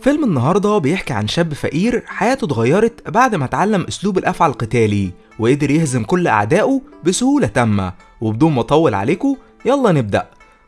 فيلم النهارده بيحكي عن شاب فقير حياته اتغيرت بعد ما اتعلم أسلوب الأفعى القتالي وقدر يهزم كل أعدائه بسهولة تامة وبدون ما أطول عليكم يلا نبدأ.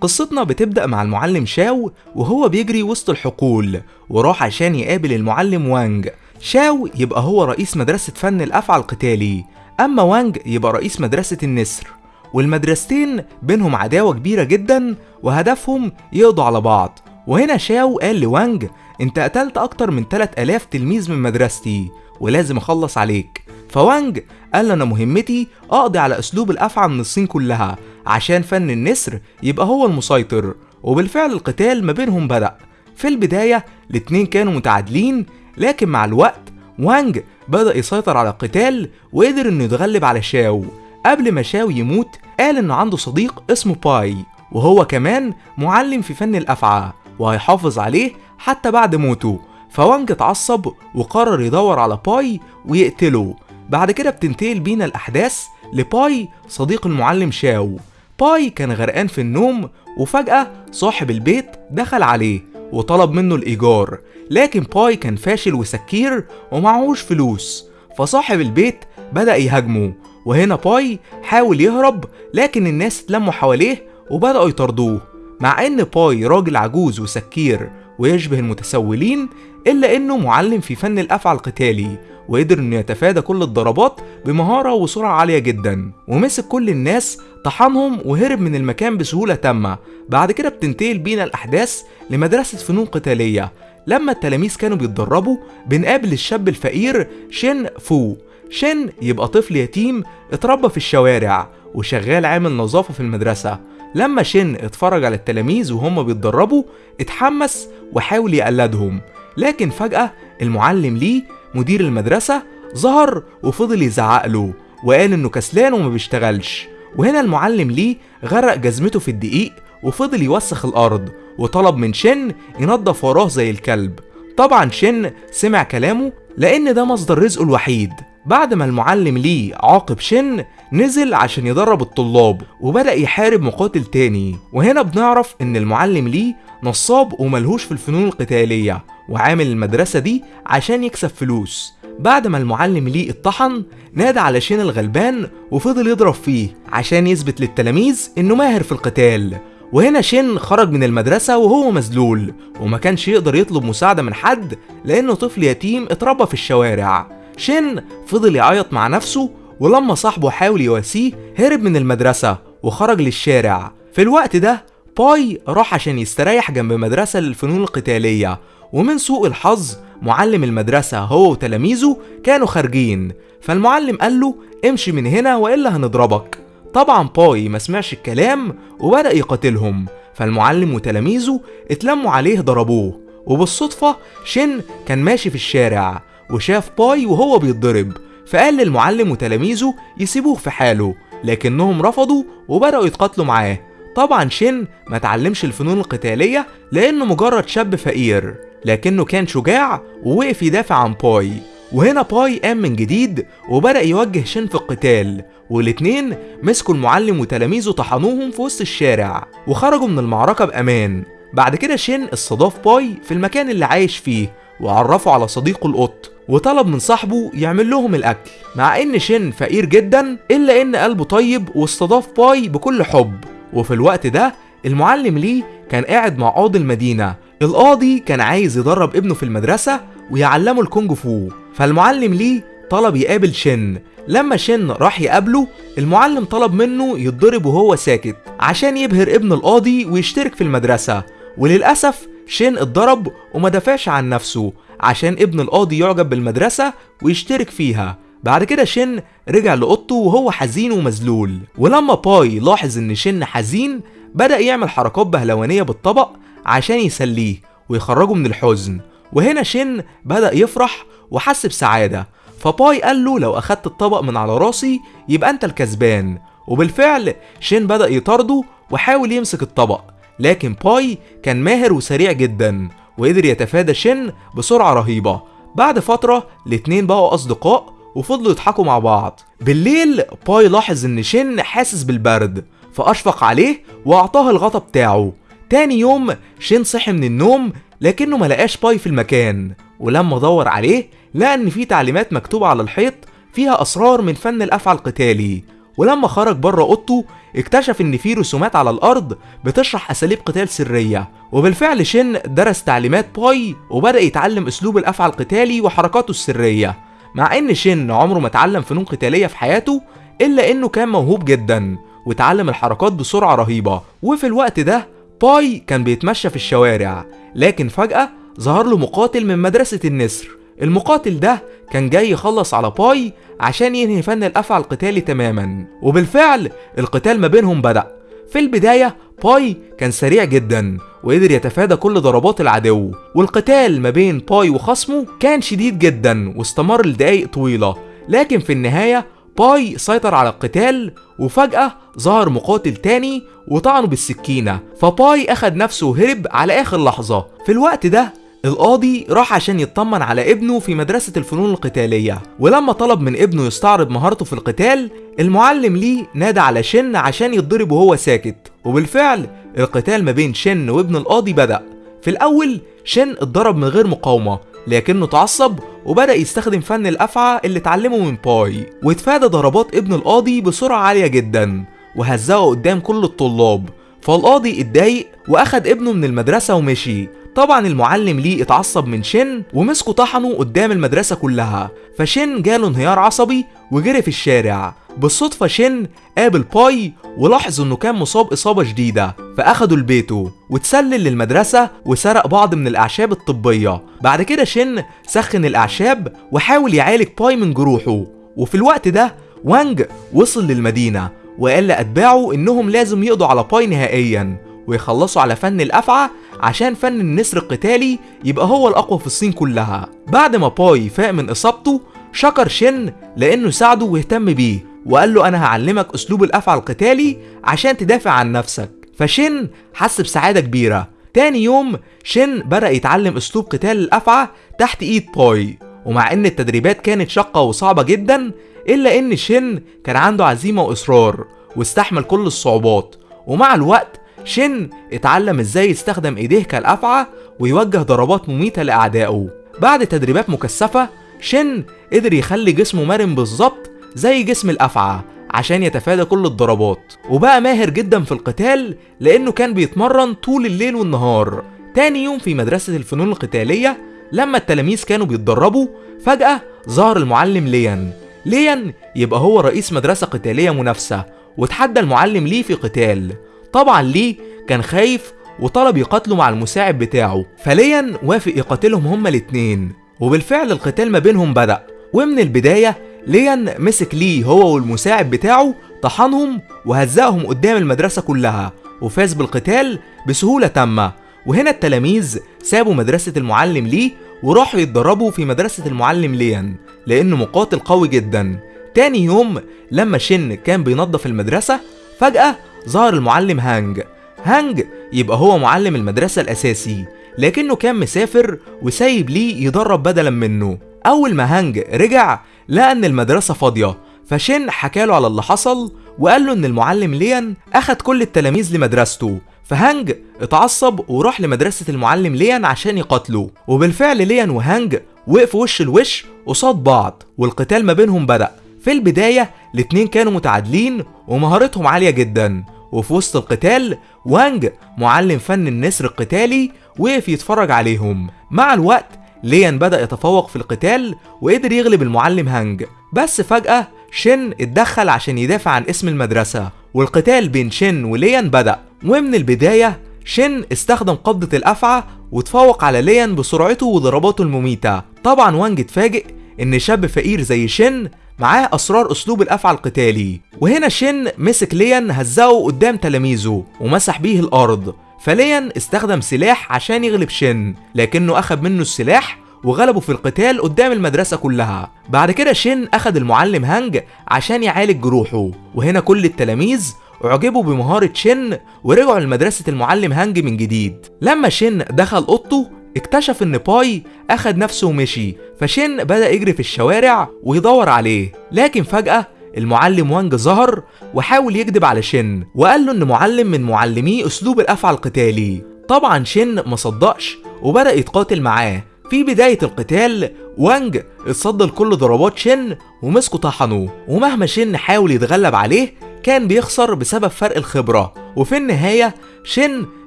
قصتنا بتبدأ مع المعلم شاو وهو بيجري وسط الحقول وراح عشان يقابل المعلم وانج. شاو يبقى هو رئيس مدرسة فن الأفعى القتالي أما وانج يبقى رئيس مدرسة النسر. والمدرستين بينهم عداوة كبيرة جدا وهدفهم يقضوا على بعض. وهنا شاو قال لوانج انت قتلت أكتر من 3000 تلميذ من مدرستي ولازم أخلص عليك. فوانج قال أنا مهمتي أقضي على أسلوب الأفعى من الصين كلها عشان فن النسر يبقى هو المسيطر. وبالفعل القتال ما بينهم بدأ. في البداية الاتنين كانوا متعادلين لكن مع الوقت وانج بدأ يسيطر على القتال وقدر إنه يتغلب على شاو. قبل ما شاو يموت قال إنه عنده صديق اسمه باي وهو كمان معلم في فن الأفعى. وهيحافظ عليه حتى بعد موته. فوانج اتعصب وقرر يدور على باي ويقتله. بعد كده بتنتقل بينا الأحداث لباي صديق المعلم شاو. باي كان غرقان في النوم وفجأة صاحب البيت دخل عليه وطلب منه الإيجار. لكن باي كان فاشل وسكير ومعهوش فلوس. فصاحب البيت بدأ يهاجمه. وهنا باي حاول يهرب لكن الناس اتلموا حواليه وبدأوا يطردوه مع إن باي راجل عجوز وسكير ويشبه المتسولين إلا إنه معلم في فن الأفعى القتالي وقدر إنه يتفادى كل الضربات بمهارة وسرعة عالية جدا ومسك كل الناس طحنهم وهرب من المكان بسهولة تامة. بعد كده بتنتقل بينا الأحداث لمدرسة فنون قتالية. لما التلاميذ كانوا بيتدربوا بنقابل الشاب الفقير شين فو. شين يبقى طفل يتيم اتربى في الشوارع وشغال عامل نظافة في المدرسة. لما شين اتفرج على التلاميذ وهم بيتدربوا اتحمس وحاول يقلدهم. لكن فجأة المعلم ليه مدير المدرسة ظهر وفضل يزعق له وقال إنه كسلان وما بيشتغلش. وهنا المعلم ليه غرق جزمته في الدقيق وفضل يوسخ الأرض وطلب من شن ينظف وراه زي الكلب. طبعا شن سمع كلامه لأن ده مصدر رزقه الوحيد. بعد ما المعلم ليه عاقب شن نزل عشان يدرب الطلاب وبدأ يحارب مقاتل تاني. وهنا بنعرف إن المعلم ليه نصاب وملهوش في الفنون القتالية وعامل المدرسة دي عشان يكسب فلوس. بعد ما المعلم ليه اتطحن نادى على شين الغلبان وفضل يضرب فيه عشان يثبت للتلاميذ إنه ماهر في القتال. وهنا شين خرج من المدرسة وهو مذلول وما كانش يقدر يطلب مساعدة من حد لأنه طفل يتيم اتربى في الشوارع. شين فضل يعيط مع نفسه ولما صاحبه حاول يواسيه هرب من المدرسة وخرج للشارع. في الوقت ده باي راح عشان يستريح جنب مدرسة للفنون القتالية ومن سوء الحظ معلم المدرسة هو وتلاميذه كانوا خارجين. فالمعلم قال له امشي من هنا وإلا هنضربك. طبعا باي ما سمعش الكلام وبدأ يقاتلهم. فالمعلم وتلاميذه اتلموا عليه ضربوه وبالصدفة شن كان ماشي في الشارع. وشاف باي وهو بيتضرب. فقال للمعلم وتلاميذه يسيبوه في حاله لكنهم رفضوا وبدأوا يتقاتلوا معاه. طبعا شين ما تعلمش الفنون القتالية لأنه مجرد شاب فقير لكنه كان شجاع ووقف يدافع عن باي. وهنا باي قام من جديد وبدأ يوجه شين في القتال والاتنين مسكوا المعلم وتلاميذه طحنوهم في وسط الشارع وخرجوا من المعركة بأمان. بعد كده شين استضاف باي في المكان اللي عايش فيه وعرفه على صديقه القط. وطلب من صاحبه يعمل لهم الأكل. مع إن شين فقير جدا إلا إن قلبه طيب واستضاف باي بكل حب. وفي الوقت ده المعلم ليه كان قاعد مع قاضي المدينة. القاضي كان عايز يدرب ابنه في المدرسة ويعلمه الكونج فو. فالمعلم ليه طلب يقابل شن. لما شن راح يقابله المعلم طلب منه يتضرب وهو ساكت عشان يبهر ابن القاضي ويشترك في المدرسة. وللأسف شن اتضرب وما دافعش عن نفسه. عشان ابن القاضي يعجب بالمدرسة ويشترك فيها. بعد كده شن رجع لأوضته وهو حزين ومذلول. ولما باي لاحظ إن شن حزين بدأ يعمل حركات بهلوانية بالطبق عشان يسليه ويخرجه من الحزن. وهنا شن بدأ يفرح وحس بسعادة. فباي قال له لو أخدت الطبق من على راسي يبقى أنت الكسبان. وبالفعل شين بدأ يطارده وحاول يمسك الطبق. لكن باي كان ماهر وسريع جدا. وقدر يتفادى شين بسرعة رهيبة. بعد فترة الاتنين بقوا أصدقاء وفضلوا يضحكوا مع بعض. بالليل باي لاحظ إن شين حاسس بالبرد فأشفق عليه وأعطاه الغطا بتاعه. تاني يوم شين صحي من النوم لكنه ما لقاش باي في المكان ولما دور عليه لقى إن في تعليمات مكتوبة على الحيط فيها أسرار من فن الأفعى القتالي. ولما خرج بره اوضته اكتشف إن في رسومات على الأرض بتشرح أساليب قتال سرية. وبالفعل شن درس تعليمات باي وبدأ يتعلم أسلوب الافعى القتالي وحركاته السرية. مع إن شن عمره ما اتعلم فنون قتالية في حياته إلا إنه كان موهوب جدا وتعلم الحركات بسرعة رهيبة. وفي الوقت ده باي كان بيتمشى في الشوارع لكن فجأة ظهر له مقاتل من مدرسة النسر. المقاتل ده كان جاي يخلص على باي عشان ينهي فن الأفعى القتالي تماما. وبالفعل القتال ما بينهم بدأ. في البداية باي كان سريع جدا وقدر يتفادى كل ضربات العدو والقتال ما بين باي وخصمه كان شديد جدا واستمر لدقايق طويلة. لكن في النهاية باي سيطر على القتال وفجأة ظهر مقاتل تاني وطعنه بالسكينة. فباي أخد نفسه وهرب على آخر لحظة. في الوقت ده القاضي راح عشان يطمن على ابنه في مدرسة الفنون القتالية ولما طلب من ابنه يستعرض مهارته في القتال المعلم ليه نادى على شن عشان يتضرب وهو ساكت. وبالفعل القتال ما بين شن وابن القاضي بدأ. في الأول شن اتضرب من غير مقاومة لكنه اتعصب وبدأ يستخدم فن الأفعى اللي اتعلمه من باي. واتفادى ضربات ابن القاضي بسرعة عالية جدا وهزقه قدام كل الطلاب. فالقاضي اتضايق وأخد ابنه من المدرسة ومشي. طبعا المعلم ليه اتعصب من شن ومسكه طحنه قدام المدرسة كلها فشن جاله انهيار عصبي وجري في الشارع. بالصدفة شن قابل باي ولاحظ إنه كان مصاب إصابة شديدة فاخده لبيته وتسلل للمدرسة وسرق بعض من الأعشاب الطبية. بعد كده شن سخن الأعشاب وحاول يعالج باي من جروحه وفي الوقت ده وانج وصل للمدينة وقال لأتباعه إنهم لازم يقضوا على باي نهائيا. ويخلصوا على فن الأفعى عشان فن النسر القتالي يبقى هو الأقوى في الصين كلها. بعد ما باي فاق من إصابته شكر شن لأنه ساعده واهتم بيه وقال له أنا هعلمك أسلوب الأفعى القتالي عشان تدافع عن نفسك. فشن حس بسعادة كبيرة. تاني يوم شن بدأ يتعلم أسلوب قتال الأفعى تحت إيد باي ومع إن التدريبات كانت شاقة وصعبة جدا إلا إن شن كان عنده عزيمة وإصرار واستحمل كل الصعوبات. ومع الوقت شن اتعلم إزاي يستخدم ايديه كالافعى ويوجه ضربات مميتة لأعدائه. بعد تدريبات مكثفة شن قدر يخلي جسمه مرن بالظبط زي جسم الأفعى عشان يتفادى كل الضربات. وبقى ماهر جدا في القتال لأنه كان بيتمرن طول الليل والنهار. تاني يوم في مدرسة الفنون القتالية لما التلاميذ كانوا بيتدربوا فجأة ظهر المعلم ليان. ليان يبقى هو رئيس مدرسة قتالية منافسة وتحدى المعلم ليه في قتال. طبعا ليه كان خايف وطلب يقاتله مع المساعد بتاعه فليان وافق يقاتلهم هما الاتنين. وبالفعل القتال ما بينهم بدأ ومن البداية ليان مسك ليه هو والمساعد بتاعه طحنهم وهزقهم قدام المدرسة كلها وفاز بالقتال بسهولة تامة. وهنا التلاميذ سابوا مدرسة المعلم ليه وراحوا يتدربوا في مدرسة المعلم ليان لأنه مقاتل قوي جدا. تاني يوم لما شن كان بينظف المدرسة فجأة ظهر المعلم هانج. هانج يبقى هو معلم المدرسة الأساسي لكنه كان مسافر وسايب ليه يدرب بدلا منه. أول ما هانج رجع لقى إن المدرسة فاضية فشن حكاله على اللي حصل وقال له إن المعلم ليان أخد كل التلاميذ لمدرسته. فهانج اتعصب وراح لمدرسة المعلم ليان عشان يقاتله وبالفعل ليان وهانج وقفوا وش لوش قصاد بعض والقتال ما بينهم بدأ. في البداية الاتنين كانوا متعادلين ومهارتهم عالية جدا. وفي وسط القتال وانج معلم فن النسر القتالي وقف يتفرج عليهم. مع الوقت ليان بدأ يتفوق في القتال وقدر يغلب المعلم هانج. بس فجأة شن اتدخل عشان يدافع عن اسم المدرسة. والقتال بين شن وليان بدأ. ومن البداية شن استخدم قبضة الأفعى وتفوق على ليان بسرعته وضرباته المميتة. طبعا وانج اتفاجئ إن شاب فقير زي شن معاه أسرار أسلوب الأفعى القتالي. وهنا شن مسك ليان هزقه قدام تلاميذه ومسح بيه الأرض. فليان استخدم سلاح عشان يغلب شن لكنه أخذ منه السلاح وغلبه في القتال قدام المدرسة كلها. بعد كده شن أخد المعلم هانج عشان يعالج جروحه. وهنا كل التلاميذ أعجبوا بمهارة شن ورجعوا لمدرسة المعلم هانج من جديد. لما شن دخل أوضته اكتشف إن باي أخد نفسه ومشي فشن بدأ يجري في الشوارع ويدور عليه. لكن فجأة المعلم وانج ظهر وحاول يكذب على شن وقال له إن معلم من معلميه أسلوب الأفعى القتالي. طبعا شن ما صدقش وبدأ يتقاتل معاه. في بداية القتال وانج اتصدى لكل ضربات شن ومسكه طحنه ومهما شن حاول يتغلب عليه كان بيخسر بسبب فرق الخبرة. وفي النهاية شن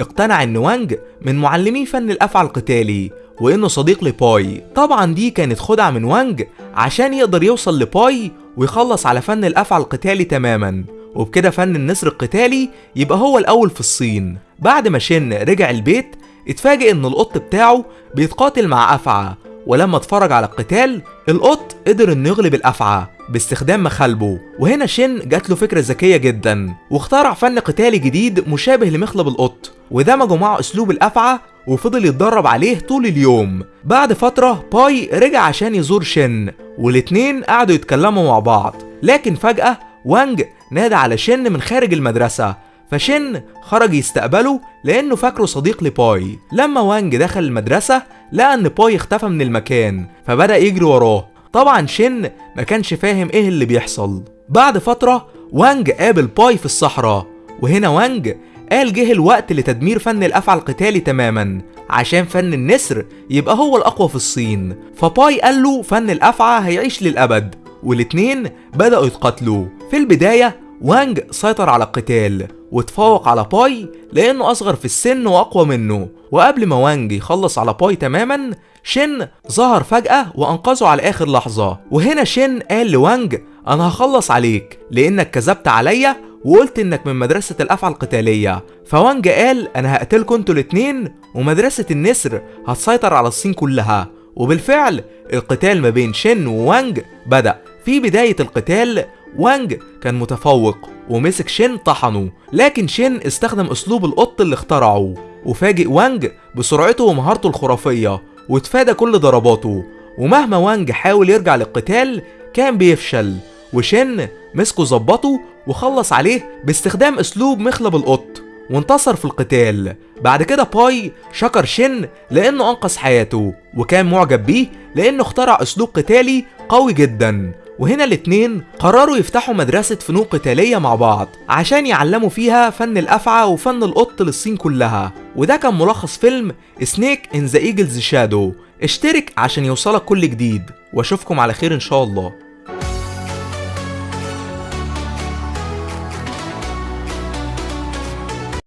اقتنع ان وانج من معلمي فن الأفعى القتالي وإنه صديق لباي طبعا دي كانت خدعة من وانج عشان يقدر يوصل لباي ويخلص على فن الأفعى القتالي تماما. وبكده فن النسر القتالي يبقى هو الأول في الصين. بعد ما شن رجع البيت اتفاجئ إن القط بتاعه بيتقاتل مع أفعى. ولما اتفرج على القتال القط قدر إنه يغلب الأفعى. باستخدام مخالبه وهنا شن جات له فكرة ذكية جدا. واخترع فن قتالي جديد مشابه لمخلب القط. ودمجه مع أسلوب الأفعى وفضل يتدرب عليه طول اليوم. بعد فترة باي رجع عشان يزور شن. والاتنين قعدوا يتكلموا مع بعض. لكن فجأة وانج نادى على شن من خارج المدرسة. فشن خرج يستقبله لأنه فاكره صديق لباي. لما وانج دخل المدرسة لقى إن باي اختفى من المكان. فبدأ يجري وراه. طبعا شن ما كانش فاهم إيه اللي بيحصل. بعد فترة وانج قابل باي في الصحراء وهنا وانج قال جه الوقت لتدمير فن الأفعى القتالي تماما عشان فن النسر يبقى هو الأقوى في الصين. فباي قال له فن الأفعى هيعيش للأبد والاتنين بدأوا يتقاتلوا. في البداية وانج سيطر على القتال وتفوق على باي لأنه أصغر في السن وأقوى منه. وقبل ما وانج يخلص على باي تماما شن ظهر فجأة وأنقذه على آخر لحظة. وهنا شن قال لوانج أنا هخلص عليك لأنك كذبت عليا وقلت إنك من مدرسة الأفعى القتالية. فوانج قال أنا هقتلكوا أنتوا الاتنين ومدرسة النسر هتسيطر على الصين كلها. وبالفعل القتال ما بين شن ووانج بدأ. في بداية القتال وانج كان متفوق ومسك شن طحنه لكن شن استخدم أسلوب القط اللي اخترعه. وفاجئ وانج بسرعته ومهارته الخرافية وتفادى كل ضرباته. ومهما وانج حاول يرجع للقتال كان بيفشل. وشن مسكه ظبطه وخلص عليه باستخدام أسلوب مخلب القط. وانتصر في القتال. بعد كده باي شكر شن لأنه أنقذ حياته وكان معجب بيه لأنه اخترع أسلوب قتالي قوي جدا. وهنا الاتنين قرروا يفتحوا مدرسة فنون قتالية مع بعض عشان يعلموا فيها فن الأفعى وفن القط للصين كلها. وده كان ملخص فيلم Snake in the Eagle's Shadow اشترك عشان يوصلك كل جديد. وأشوفكم على خير إن شاء الله.